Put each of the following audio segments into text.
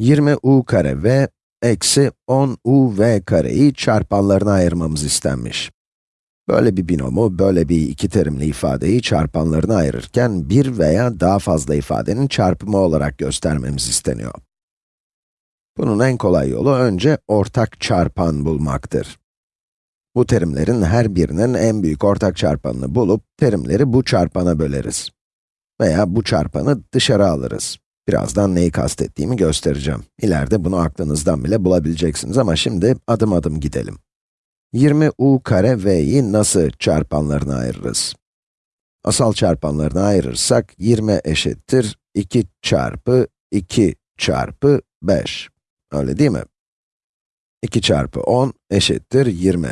20u kare v eksi 10uv kareyi çarpanlarına ayırmamız istenmiş. Böyle bir binomu, böyle bir iki terimli ifadeyi çarpanlarına ayırırken bir veya daha fazla ifadenin çarpımı olarak göstermemiz isteniyor. Bunun en kolay yolu önce ortak çarpan bulmaktır. Bu terimlerin her birinin en büyük ortak çarpanını bulup, terimleri bu çarpana böleriz. Veya bu çarpanı dışarı alırız. Birazdan neyi kastettiğimi göstereceğim. İleride bunu aklınızdan bile bulabileceksiniz ama şimdi adım adım gidelim. 20u kare v'yi nasıl çarpanlarına ayırırız? Asal çarpanlarına ayırırsak 20 eşittir 2 çarpı 2 çarpı 5. Öyle değil mi? 2 çarpı 10 eşittir 20.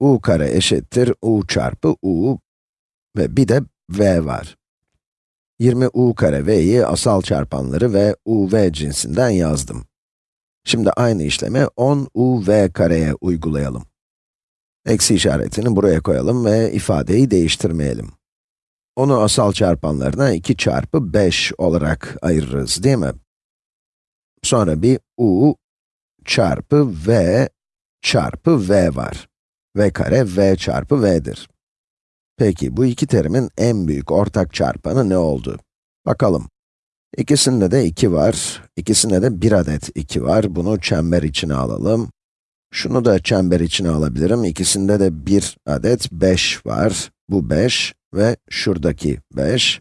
u kare eşittir u çarpı u ve bir de v var. 20u kare v'yi asal çarpanları ve uv cinsinden yazdım. Şimdi aynı işlemi 10uv kareye uygulayalım. Eksi işaretini buraya koyalım ve ifadeyi değiştirmeyelim. Onu asal çarpanlarına 2 çarpı 5 olarak ayırırız, değil mi? Sonra bir u çarpı v çarpı v var. v kare v çarpı v'dir. Peki, bu iki terimin en büyük ortak çarpanı ne oldu? Bakalım. İkisinde de 2 var, ikisinde de 1 adet 2 var. Bunu çember içine alalım. Şunu da çember içine alabilirim. İkisinde de 1 adet 5 var. Bu 5 ve şuradaki 5.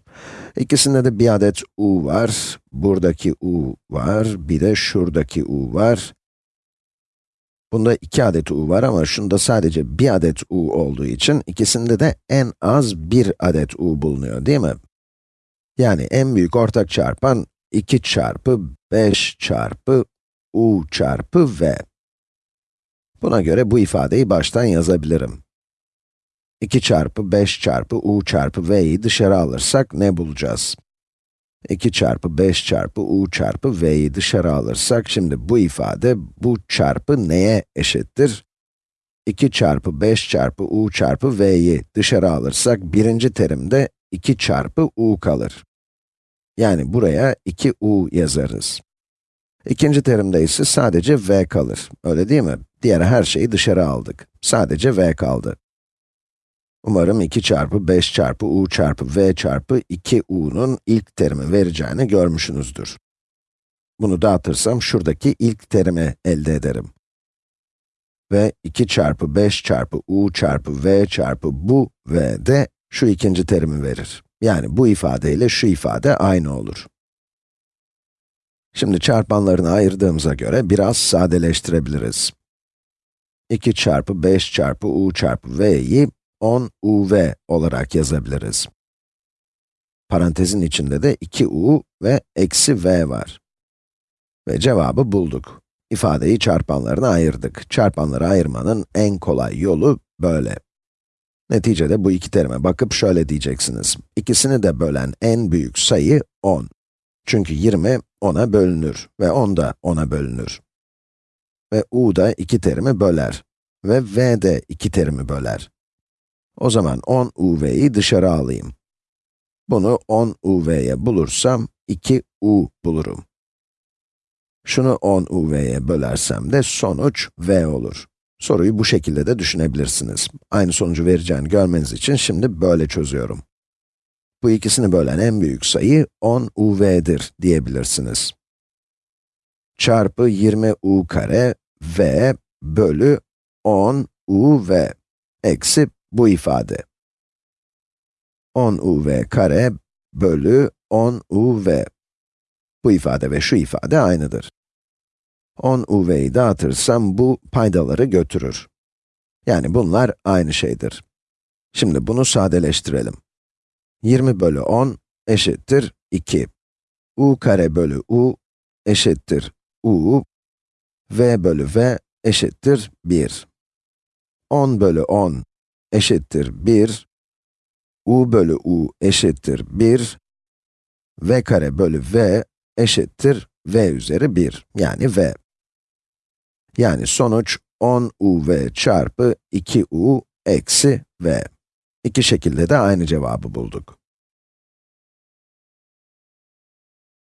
İkisinde de 1 adet u var. Buradaki u var, bir de şuradaki u var. Bunda 2 adet u var ama şunda sadece 1 adet u olduğu için ikisinde de en az 1 adet u bulunuyor, değil mi? Yani en büyük ortak çarpan 2 çarpı 5 çarpı u çarpı v. Buna göre bu ifadeyi baştan yazabilirim. 2 çarpı 5 çarpı u çarpı v'yi dışarı alırsak ne bulacağız? 2 çarpı 5 çarpı u çarpı v'yi dışarı alırsak, şimdi bu ifade, bu çarpı neye eşittir? 2 çarpı 5 çarpı u çarpı v'yi dışarı alırsak, birinci terimde 2 çarpı u kalır. Yani buraya 2u yazarız. İkinci terimde ise sadece v kalır, öyle değil mi? Diğer her şeyi dışarı aldık. Sadece v kaldı. Umarım 2 çarpı 5 çarpı u çarpı v çarpı 2u'nun ilk terimi vereceğini görmüşsünüzdür. Bunu dağıtırsam şuradaki ilk terimi elde ederim. Ve 2 çarpı 5 çarpı u çarpı v çarpı bu v de şu ikinci terimi verir. Yani bu ifade ile şu ifade aynı olur. Şimdi çarpanlarını ayırdığımıza göre biraz sadeleştirebiliriz. 2 çarpı 5 çarpı u çarpı v'yi 10 uv olarak yazabiliriz. Parantezin içinde de 2u ve eksi v var. Ve cevabı bulduk. İfadeyi çarpanlarına ayırdık. Çarpanları ayırmanın en kolay yolu böyle. Neticede bu iki terime bakıp şöyle diyeceksiniz. İkisini de bölen en büyük sayı 10. Çünkü 20 10'a bölünür ve 10 da 10'a bölünür. Ve u da iki terimi böler ve v de iki terimi böler. O zaman 10 uv'yi dışarı alayım. Bunu 10 uv'ye bulursam 2u bulurum. Şunu 10 uv'ye bölersem de sonuç v olur. Soruyu bu şekilde de düşünebilirsiniz. Aynı sonucu vereceğini görmeniz için şimdi böyle çözüyorum. Bu ikisini bölen en büyük sayı 10 uv'dir diyebilirsiniz. Çarpı 20 u kare v bölü 10 uv eksi bu ifade. 10 uv kare bölü 10 uv. Bu ifade ve şu ifade aynıdır. 10 uv'yi dağıtırsam bu paydaları götürür. Yani bunlar aynı şeydir. Şimdi bunu sadeleştirelim. 20 bölü 10 eşittir 2. u kare bölü u eşittir u. v bölü v eşittir 1. 10 bölü 10 eşittir 1. u bölü u eşittir 1. v kare bölü v eşittir v üzeri 1, yani v. Yani sonuç 10 uv çarpı 2u eksi v. İki şekilde de aynı cevabı bulduk.